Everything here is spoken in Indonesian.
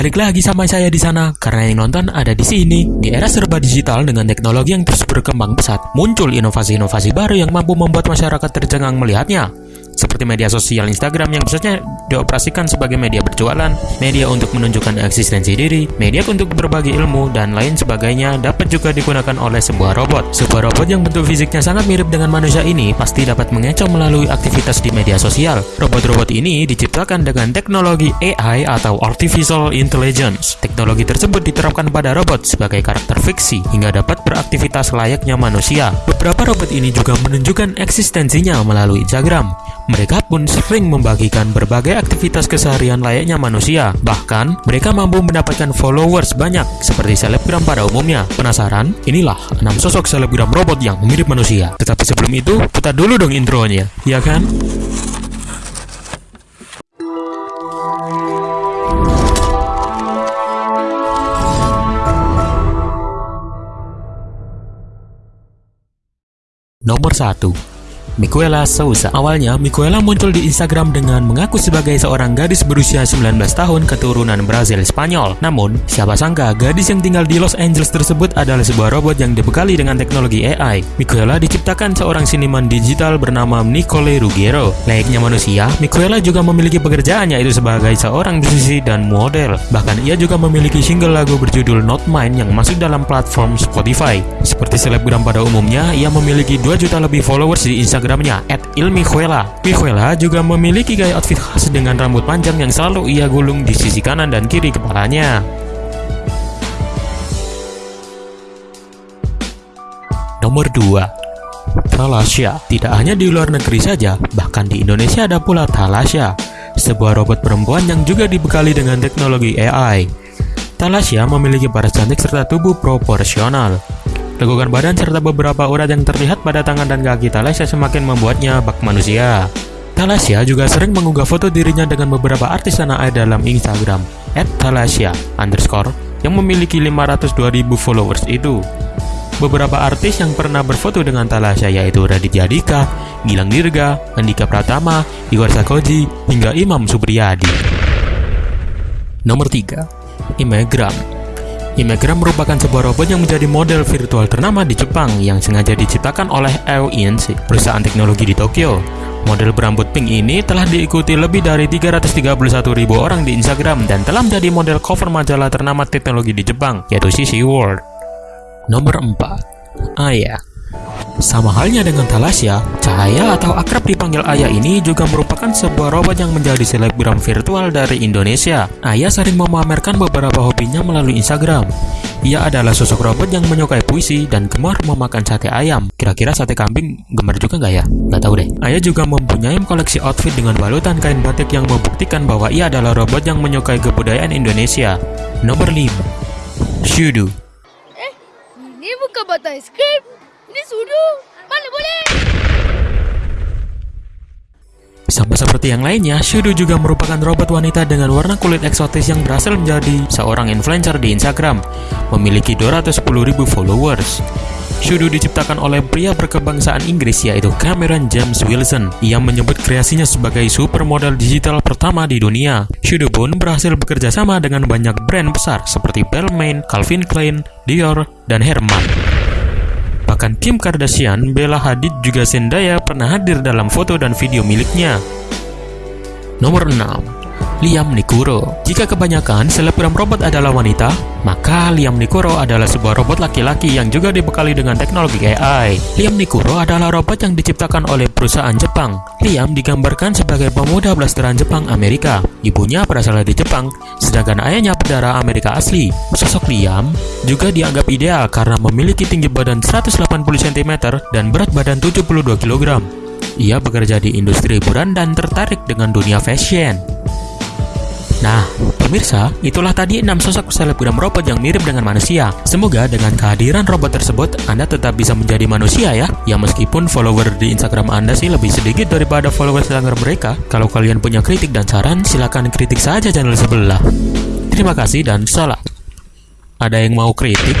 Balik lagi sama saya di sana karena yang nonton ada di sini. Di era serba digital dengan teknologi yang terus berkembang pesat, muncul inovasi-inovasi baru yang mampu membuat masyarakat tercengang melihatnya seperti media sosial Instagram yang biasanya dioperasikan sebagai media berjualan, media untuk menunjukkan eksistensi diri, media untuk berbagi ilmu, dan lain sebagainya dapat juga digunakan oleh sebuah robot. Sebuah robot yang bentuk fisiknya sangat mirip dengan manusia ini pasti dapat mengecoh melalui aktivitas di media sosial. Robot-robot ini diciptakan dengan teknologi AI atau Artificial Intelligence. Teknologi tersebut diterapkan pada robot sebagai karakter fiksi hingga dapat beraktivitas layaknya manusia. Beberapa robot ini juga menunjukkan eksistensinya melalui Instagram. Mereka pun sering membagikan berbagai aktivitas keseharian layaknya manusia. Bahkan, mereka mampu mendapatkan followers banyak seperti selebgram pada umumnya. Penasaran? Inilah 6 sosok selebgram robot yang mirip manusia. Tetapi sebelum itu, putar dulu dong intronya, ya kan? Nomor 1 Miquela Sousa. Awalnya, Miquela muncul di Instagram dengan mengaku sebagai seorang gadis berusia 19 tahun keturunan Brazil Spanyol. Namun, siapa sangka gadis yang tinggal di Los Angeles tersebut adalah sebuah robot yang dibekali dengan teknologi AI. Miquela diciptakan seorang seniman digital bernama Nicole Ruggiero. Layaknya manusia, Miquela juga memiliki pekerjaannya itu sebagai seorang musisi dan model. Bahkan ia juga memiliki single lagu berjudul Not Mine yang masuk dalam platform Spotify. Seperti selebgram pada umumnya, ia memiliki 2 juta lebih followers di Instagram Instagramnya @ilmihuela. Mihuela juga memiliki gaya outfit khas dengan rambut panjang yang selalu ia gulung di sisi kanan dan kiri kepalanya. Nomor 2 Talasha Tidak hanya di luar negeri saja, bahkan di Indonesia ada pula Talasha, sebuah robot perempuan yang juga dibekali dengan teknologi AI. Talasha memiliki baras cantik serta tubuh proporsional. Lekukan badan serta beberapa urat yang terlihat pada tangan dan kaki Talasya semakin membuatnya bak manusia. Talasya juga sering mengunggah foto dirinya dengan beberapa artis tanah air dalam Instagram @talasya underscore yang memiliki 502.000 followers itu. Beberapa artis yang pernah berfoto dengan Talasya yaitu Raditya Dika, Gilang Dirga, Andika Pratama, Igor Sakoji, hingga Imam Supriyadi. Nomor 3. Imegram Imegram merupakan sebuah robot yang menjadi model virtual ternama di Jepang yang sengaja diciptakan oleh EO perusahaan teknologi di Tokyo. Model berambut pink ini telah diikuti lebih dari 331 ribu orang di Instagram dan telah menjadi model cover majalah ternama teknologi di Jepang, yaitu CC World. Nomor 4. Aya sama halnya dengan Talasya, Cahaya atau akrab dipanggil Ayah ini juga merupakan sebuah robot yang menjadi selebgram virtual dari Indonesia. Ayah sering memamerkan beberapa hobinya melalui Instagram. Ia adalah sosok robot yang menyukai puisi dan gemar memakan sate ayam. Kira-kira sate kambing gemar juga nggak ya? Nggak tahu deh. Ayah juga mempunyai koleksi outfit dengan balutan kain batik yang membuktikan bahwa ia adalah robot yang menyukai kebudayaan Indonesia. Nomor 5. Shudu Eh, ini bukan bata es krim. Ini sudu. Mana boleh? Sama seperti yang lainnya, Shudu juga merupakan robot wanita dengan warna kulit eksotis yang berhasil menjadi seorang influencer di Instagram, memiliki 210.000 followers. Shudu diciptakan oleh pria berkebangsaan Inggris yaitu Cameron James Wilson. Ia menyebut kreasinya sebagai supermodel digital pertama di dunia. Shudu pun berhasil bekerja sama dengan banyak brand besar seperti Balmain, Calvin Klein, Dior, dan Herman. Bahkan Kim Kardashian, Bella Hadid juga Zendaya pernah hadir dalam foto dan video miliknya. Nomor 6 Liam Nikuro. Jika kebanyakan selebgram robot adalah wanita, maka Liam Nikuro adalah sebuah robot laki-laki yang juga dibekali dengan teknologi AI. Liam Nikuro adalah robot yang diciptakan oleh perusahaan Jepang. Liam digambarkan sebagai pemuda blasteran Jepang Amerika. Ibunya berasal dari Jepang, sedangkan ayahnya berdarah Amerika asli. Sosok Liam juga dianggap ideal karena memiliki tinggi badan 180 cm dan berat badan 72 kg. Ia bekerja di industri hiburan dan tertarik dengan dunia fashion. Nah, pemirsa, itulah tadi 6 sosok selebgram robot yang mirip dengan manusia. Semoga dengan kehadiran robot tersebut, Anda tetap bisa menjadi manusia ya. Ya meskipun follower di Instagram Anda sih lebih sedikit daripada follower Instagram mereka. Kalau kalian punya kritik dan saran, silahkan kritik saja channel sebelah. Terima kasih dan salam. Ada yang mau kritik?